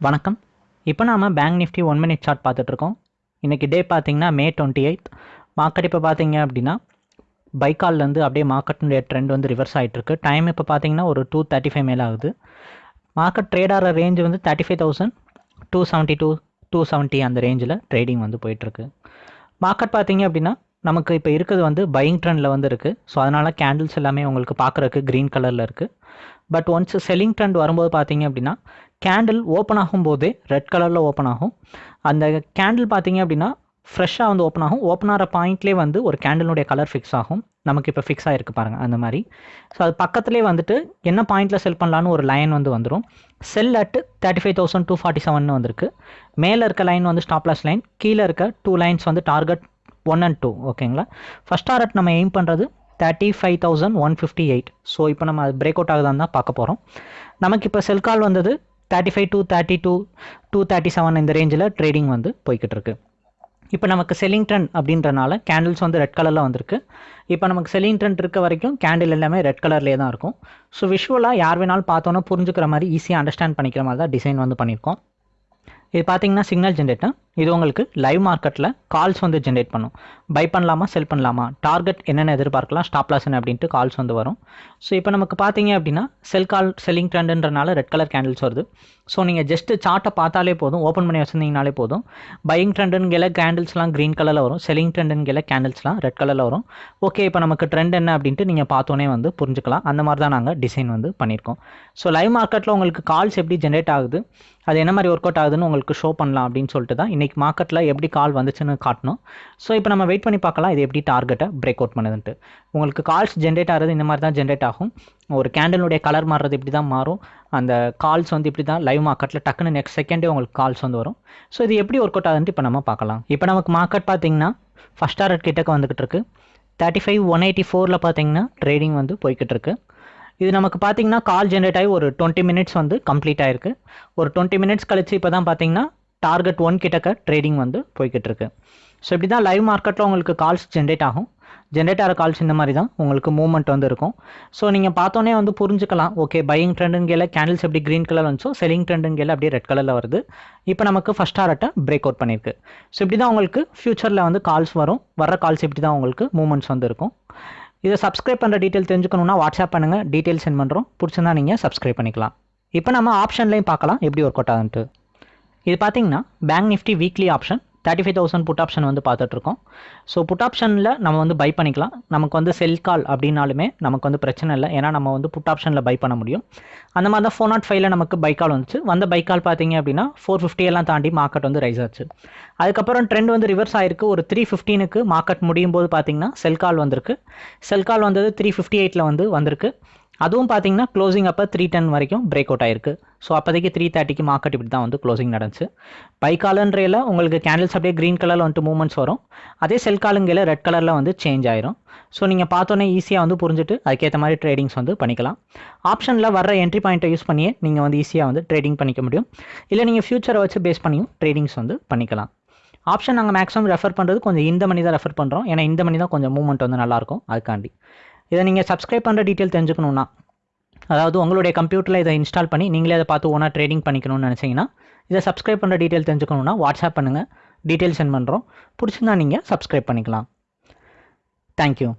வணக்கம். இப்போ நாம் bank Nifty one minute chart பார்த்துட்ருக்கோம் இன்றைக்கி டே பார்த்தீங்கன்னா மே டுவெண்ட்டி எயித் மார்க்கெட் இப்போ பார்த்தீங்க அப்படின்னா பைக்கால்லேருந்து அப்படியே மார்க்கெட்டுடைய ட்ரெண்ட் வந்து ரிவர்ஸ் ஆகிட்டுருக்கு டைம் இப்போ பார்த்தீங்கன்னா ஒரு டூ தேர்ட்டி ஃபைவ் மேலே ஆகுது. மார்க்கெட் ட்ரேட் ஆகிற ரேஞ்ச் வந்து thirty five thousand two seventy two two seventy அந்த ரேஞ்சில் ட்ரேடிங் வந்து போயிட்டுருக்கு. மார்க்கெட் பார்த்தீங்க அப்படின்னா நமக்கு இப்போ இருக்கிறது வந்து பையிங் ட்ரெண்டில் வந்து இருக்குது ஸோ அதனால் கேண்டில்ஸ் எல்லாமே உங்களுக்கு பார்க்குறக்கு க்ரீன் கலரில் இருக்குது பட் ஒன்ஸ் செல்லிங் ட்ரெண்ட் வரும்போது பார்த்தீங்க அப்படின்னா கேண்டில் ஓப்பன் ஆகும்போதே ரெட் கலரில் ஓப்பன் ஆகும். அந்த கேண்டில் பார்த்தீங்க அப்படின்னா ஃப்ரெஷ்ஷாக வந்து ஓப்பன் ஆகும். ஓப்பன் ஆகிற பாயிண்ட்லேயே வந்து ஒரு கேண்டிலுடைய கலர் ஃபிக்ஸ் ஆகும். நமக்கு இப்போ ஃபிக்ஸ் ஆகிருக்கு பாருங்கள் அந்த மாதிரி. ஸோ அது பக்கத்துலேயே வந்துட்டு என்ன பாயிண்ட்டில் செல் பண்ணலான்னு ஒரு லைன் வந்து வந்துடும் sell at thirty five thousand two forty seven வந்திருக்கு. மேலே இருக்க லைன் வந்து ஸ்டாப்லாஸ் லைன் கீழே இருக்க டூ லைன்ஸ் வந்து டார்கெட் ஒன் அண்ட் டூ ஓகேங்களா ஃபஸ்ட் டாரட் நம்ம எய்ம் பண்ணுறது thirty five thousand one fifty eight so இப்போ நம்ம அது பிரேக் அவுட் ஆகுதான்னு தான் பார்க்க போகிறோம் நமக்கு இப்போ செல் கால் வந்தது thirty five two thirty two two thirty seven இந்த ரேஞ்சில் ட்ரேடிங் வந்து போய்கிட்டு இருக்கு. இப்போ நமக்கு செல்லிங் ட்ரெண்ட் அப்படின்றனால கேண்டில்ஸ் வந்து ரெட் கலரில் வந்திருக்கு. இப்போ நமக்கு செல்லிங் ட்ரெண்ட் இருக்க வரைக்கும் கேண்டில் எல்லாமே ரெட் கலர்லேயே தான் இருக்கும். ஸோ விஷுவலாக யார் வேணாலும் பார்த்தோன்னா புரிஞ்சுக்கிற மாதிரி ஈஸியாக அண்டர்ஸ்டாண்ட் பண்ணிக்கிற மாதிரி தான் டிசைன் வந்து பண்ணியிருக்கோம். இது பார்த்தீங்கன்னா சிக்னல் ஜென்ரேட்டர் இது உங்களுக்கு லைவ் மார்க்கெட்டில் கால்ஸ் வந்து ஜென்ரேட் பண்ணும். பை பண்ணலாமா செல் பண்ணலாமா? டார்கெட் என்னென்ன எதிர்பார்க்கலாம் ஸ்டாப் லாஸ் என்ன அப்படின்ட்டு கால்ஸ் வந்து வரும். ஸோ இப்போ நமக்கு பார்த்தீங்க அப்படின்னா செல் கால் செல்லிங் ட்ரெண்டுன்றனால ரெட் கலர் கேண்டில்ஸ் வருது. ஸோ நீங்கள் ஜஸ்ட்டு சார்ட்டை பார்த்தாலே போதும் ஓப்பன் பண்ணி வச்சுருந்தீங்கனாலே போதும். பையிங் ட்ரெண்டுங்கிற கேண்டில்ஸ்லாம் க்ரீன் கலரில் வரும். செல்லிங் ட்ரெண்டுங்கிற கேண்டில்ஸ்லாம் ரெட் கலரில் வரும். ஓகே இப்போ நமக்கு ட்ரெண்ட் என்ன அப்படின்ட்டு நீங்கள் பார்த்தோன்னே வந்து புரிஞ்சுக்கலாம். அந்த மாதிரி தான் நாங்கள் டிசைன் வந்து பண்ணியிருக்கோம். ஸோ லைவ் மார்க்கெட்டில் உங்களுக்கு கால்ஸ் எப்படி ஜென்ரேட் ஆகுது? அது என்ன மாதிரி ஒர்க் அவுட் ஆகுதுன்னு உங்களுக்கு ஷோ பண்ணலாம் அப்படின்னு சொல்லிட்டு தான் இன்றைக்கி மார்க்கெட்டில் எப்படி கால் வந்துச்சுன்னு காட்டணும். ஸோ இப்போ நம்ம வெயிட் பண்ணி பார்க்கலாம் இது எப்படி டார்கெட்டை பிரேக் அவுட் பண்ணுதுன்ட்டு. உங்களுக்கு கால்ஸ் ஜென்ரேட் ஆகிறது இந்த மாதிரி தான் ஜென்ரேட் ஆகும். ஒரு கேண்டலுடைய கலர் மாறுறது இப்படி தான் மாறும். அந்த கால்ஸ் வந்து இப்படி தான் லைவ் மார்க்கெட்டில் டக்குன்னு நெக்ஸ்ட் செகண்டே உங்களுக்கு கால்ஸ் வந்து வரும். ஸோ இது எப்படி ஒர்க் அவுட் ஆகுதுன்ட்டு இப்போ நம்ம பார்க்கலாம். இப்போ நமக்கு மார்க்கெட் பார்த்தீங்கன்னா ஃபஸ்ட் டாரட் கிட்டக்க வந்துக்கிட்டு இருக்கு. தேர்ட்டி ஃபைவ் ஒன் எயிட்டி ஃபோரில் பார்த்தீங்கன்னா ட்ரேடிங் வந்து போய்கிட்டு இருக்குது இது நமக்கு பார்த்தீங்கன்னா கால் ஜென்ரேட் ஆகி ஒரு டுவெண்ட்டி மினிட்ஸ் வந்து கம்ப்ளீட் ஆயிருக்கு. ஒரு டுவெண்ட்டி மினிட்ஸ் கழிச்சு இப்போ தான் பார்த்தீங்கன்னா டார்கெட் ஒன் கிட்டக்க ட்ரேடிங் வந்து போய்கிட்டு இருக்கு ஸோ இப்படி தான் லைவ் மார்க்கெட்டில் உங்களுக்கு கால்ஸ் ஜென்ரேட் ஆகும். ஜென்ரேட் ஆகிற கால்ஸ் இந்த மாதிரி தான் உங்களுக்கு மூவ்மெண்ட் வந்து இருக்கும். ஸோ நீங்கள் பார்த்தோன்னே வந்து புரிஞ்சுக்கலாம். ஓகே பையிங் ட்ரெண்டுங்கில கேண்டில்ஸ் எப்படி க்ரீன் கலர் வந்துச்சோ செல்லிங் ட்ரெண்டுங்கில அப்படியே ரெட் கலரில் வருது. இப்போ நமக்கு ஃபஸ்ட் ஆர்ட்டை பிரேக் அவுட் பண்ணியிருக்கு. ஸோ இப்படி தான் உங்களுக்கு ஃப்யூச்சரில் வந்து கால்ஸ் வரும். வர்ற கால்ஸ் இப்படி தான் உங்களுக்கு மூவ்மெண்ட்ஸ் வந்து இருக்கும். இதை சப்ஸ்கிரைப் பண்ணுற டீட்டெயில் தெரிஞ்சுக்கணுன்னா வாட்ஸ்அப் பண்ணுங்கள் டீட்டெயில் சென்ட் பண்ணுறோம் பிடிச்சிருந்தா நீங்கள் சப்ஸ்கிரைப் பண்ணிக்கலாம். இப்போ நம்ம ஆப்ஷன்லையும் பார்க்கலாம். எப்படி ஒர்க் அவுட் ஆகுன்ட்டு. இது பார்த்தீங்கன்னா bank Nifty weekly option thirty five thousand put option வந்து பார்த்துட்ருக்கோம். ஸோ புட் ஆப்ஷனில் நம்ம வந்து பை பண்ணிக்கலாம். நமக்கு வந்து செல் கால் அப்படின்னாலுமே நமக்கு வந்து பிரச்சனை இல்லை. ஏன்னா நம்ம வந்து புட் ஆப்ஷனில் பை பண்ண முடியும். அந்த மாதிரி தான் ஃபோர் நாட் ஃபைவ்ல நமக்கு பை கால் வந்துச்சு. வந்த பை கால் பார்த்தீங்க அப்படின்னா ஃபோர் ஃபிஃப்டியெல்லாம் தாண்டி மார்க்கெட் வந்து ரைஸ் ஆச்சு. அதுக்கப்புறம் ட்ரெண்ட் வந்து ரிவர்ஸ் ஆயிருக்கு. ஒரு த்ரீ ஃபிஃப்டீனுக்கு மார்க்கெட் முடியும் போது பார்த்தீங்கன்னா செல் கால் வந்திருக்கு. செல் கால் வந்தது த்ரீ ஃபிஃப்டி எயிட்டில் வந்து வந்திருக்கு. அதுவும் பார்த்தீங்கன்னா க்ளோசிங் அப்போ த்ரீ டென் வரைக்கும் பிரேக் அவுட் ஆயிருக்கு. ஸோ அப்போதைக்கு த்ரீ தேர்ட்டிக்கு மார்க்கெட் இப்படி தான் வந்து க்ளோசிங் நடந்துச்சு. பை காலன்றையில் உங்களுக்கு கேண்டில்ஸ் அப்படியே க்ரீன் கலரில் வந்துட்டு மூவ்மெண்ட்ஸ் வரும். அதே செல் காலுங்கையில் ரெட் கலரில் வந்து சேஞ்ச் ஆயிரும். ஸோ நீங்கள் பார்த்தோன்னே ஈஸியாக வந்து புரிஞ்சுட்டு அதுக்கேற்ற மாதிரி ட்ரேடிங்ஸ் வந்து பண்ணிக்கலாம். ஆப்ஷனில் வர என்ட்ரி பாயிண்ட்டை யூஸ் பண்ணியே நீங்கள் வந்து ஈஸியாக வந்து ட்ரேடிங் பண்ணிக்க முடியும். இல்லை நீங்கள் ஃபியூச்சரை வச்சு பேஸ் பண்ணியும் ட்ரேடிங்ஸ் வந்து பண்ணிக்கலாம். ஆப்ஷன் நாங்கள் மேக்ஸிமம் ரெஃபர் பண்ணுறது கொஞ்சம் இந்த மணி தான் ரெஃபர் பண்ணுறோம் ஏன்னா இந்த மணி தான் கொஞ்சம் மூவ்மெண்ட் வந்து நல்லாயிருக்கும். அதுக்காண்டி. இதை நீங்கள் சப்ஸ்கிரைப் பண்ணுற டீட்டெயில் தெரிஞ்சுக்கணுன்னா அதாவது உங்களுடைய கம்ப்யூட்டரில் இதை இன்ஸ்டால் பண்ணி நீங்களே அதை பார்த்து ஓனாக ட்ரேடிங் பண்ணிக்கணும்னு நினச்சிங்கன்னா இதை சப்ஸ்கிரைப் பண்ணுற டீட்டெயில் தெரிஞ்சுக்கணுன்னா வாட்ஸ்அப் பண்ணுங்கள் டீட்டெயில் சென்ட் பண்ணுறோம் பிடிச்சிருந்தா நீங்கள் சப்ஸ்கிரைப் பண்ணிக்கலாம். தேங்க்யூ